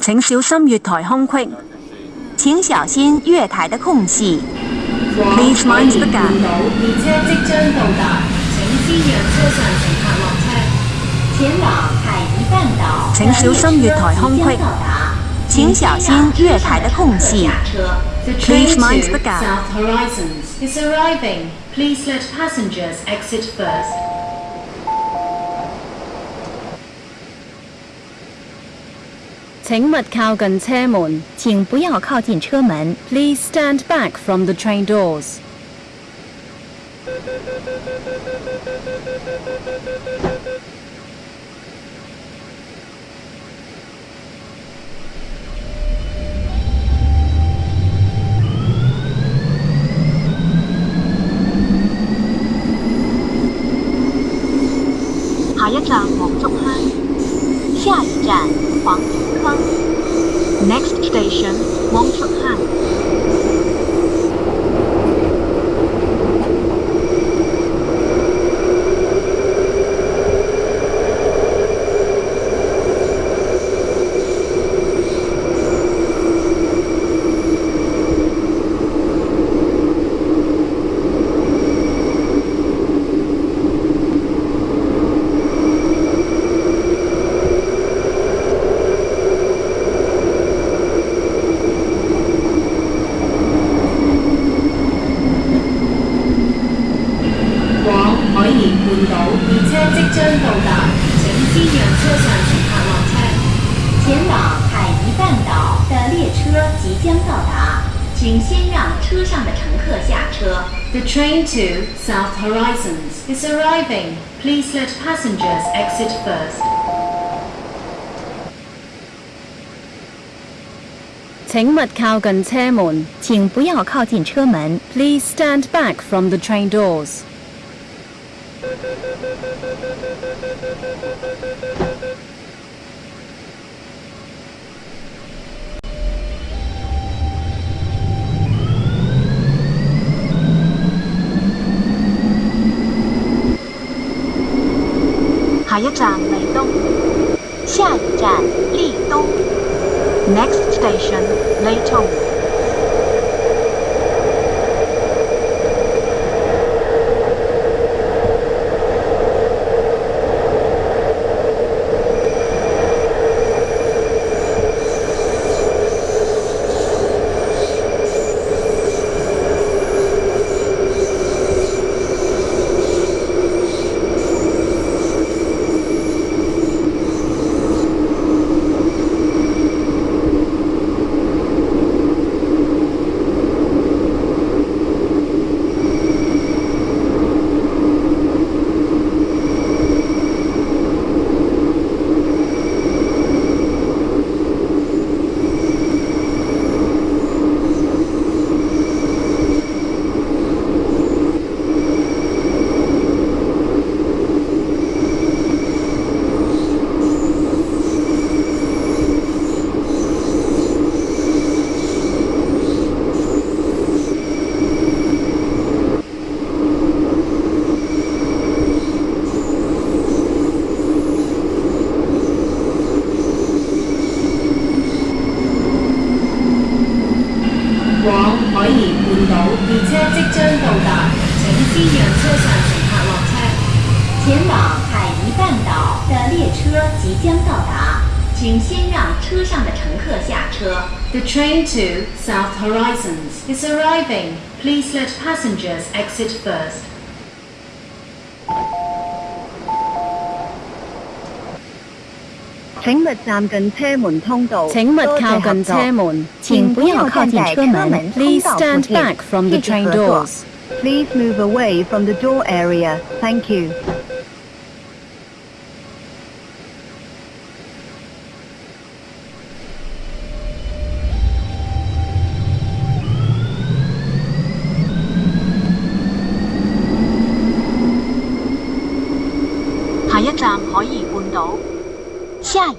请小心月台空隙。请小心月台的空隙。Please mind the gap。列车即将到达，请先让车上乘客落车。前往海怡半岛请小心月台空隙。请小心月台的空隙。Please mind the gap. South Horizons is arriving. Please let passengers exit first. 请勿靠近车门，请不要靠近车门。Please stand back from the train doors. 下一站黄竹坑，下一站黄竹坑。 Next station, Wong Chuk Hang. 请先让车上乘客落车。前往海怡半岛的列车即将到达，请先让车上的乘客下车。The train to South Horizons is arriving. Please let passengers exit first. 请勿靠近车门，请不要靠近车门。Please stand back from the train doors. 下一站利东，下一站利东。Next station 利东。 将到达，请先让车上的乘客下车。The train to South Horizons is arriving. Please let passengers exit first. 请勿站近车门通道。请勿靠近车门，请不要靠近车门。Please stand back from the train doors. Please move away from the door area. Thank you. 哦，下一。